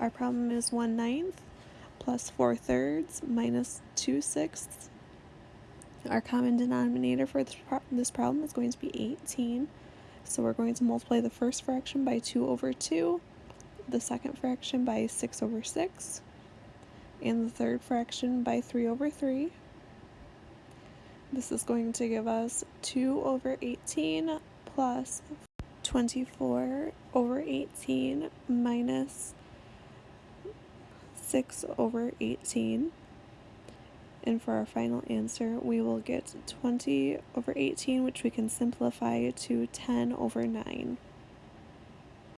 Our problem is 1 ninth plus 4 thirds minus 2 sixths. Our common denominator for this problem is going to be 18. So we're going to multiply the first fraction by 2 over 2, the second fraction by 6 over 6, and the third fraction by 3 over 3. This is going to give us 2 over 18 plus 24 over 18 minus 6 over 18. And for our final answer, we will get 20 over 18, which we can simplify to 10 over 9.